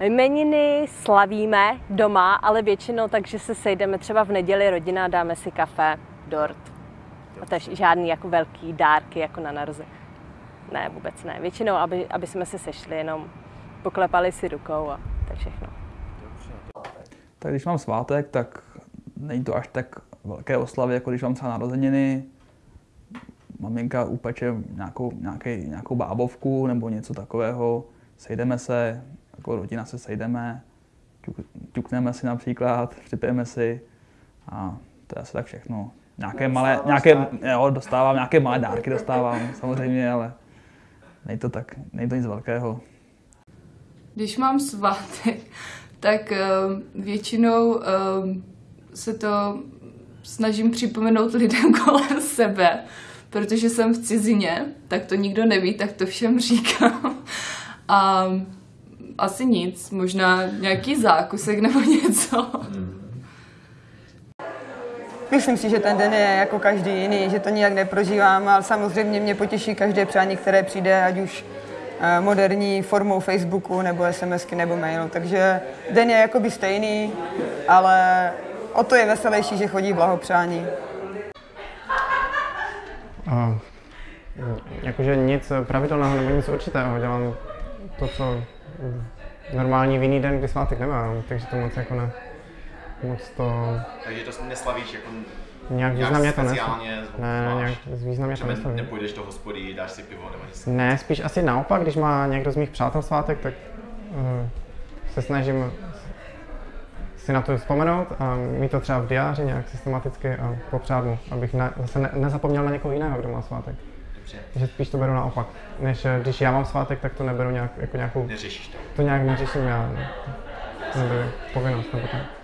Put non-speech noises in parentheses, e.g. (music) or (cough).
Jmeniny slavíme doma, ale většinou takže se sejdeme třeba v neděli rodina, dáme si kafe, dort. A to je žádný jako velký dárky jako na narození. Ne, vůbec ne. Většinou, aby, aby jsme se sešli, jenom poklepali si rukou a to je všechno. Tak když mám svátek, tak není to až tak velké oslavy, jako když mám třeba narozeniny. Maminka upeče nějakou, nějaký, nějakou bábovku nebo něco takového. Sejdeme se, jako rodina se sejdeme, ťuk, ťukneme si například, připijeme si a to je asi tak všechno. Nějaké malé, nějaké, jo, dostávám, nějaké malé dárky dostávám samozřejmě, ale není to tak, není to nic velkého. Když mám svátek, tak uh, většinou uh, se to snažím připomenout lidem (laughs) kolem sebe, protože jsem v cizině, tak to nikdo neví, tak to všem říkám. A asi nic, možná nějaký zákusek nebo (laughs) něco. Myslím si, že ten den je jako každý jiný, že to nijak neprožívám, ale samozřejmě mě potěší každé přání, které přijde, ať už eh, moderní formou Facebooku nebo SMSky nebo mailu. Takže den je jakoby stejný, ale o to je veselější, že chodí blahopřání. Uh, jakože nic pravidelného nebo nic určitého. Dělám to, co normální vinný den, kdy svátek nemám, takže to moc jako ne. Moc to... Takže to neslavíš jako Nějak významně to neslaví. Ne, ne, nějak významně to neslaví. Nepůjdeš do hospody, dáš si pivo nebo něco? Ne, spíš asi naopak, když má někdo z mých přátel svátek, tak uh, se snažím si na to vzpomenout a mít to třeba v diáři nějak systematicky a popřát mu, abych ne, zase ne, nezapomněl na někoho jiného, kdo má svátek. Dobře. Takže spíš to beru naopak. Než eh, když já mám svátek, tak to neberu nějak, jako nějakou... Neřešíš to? To nějak neřeším já. Ne. To neberu povinnost nebo tak.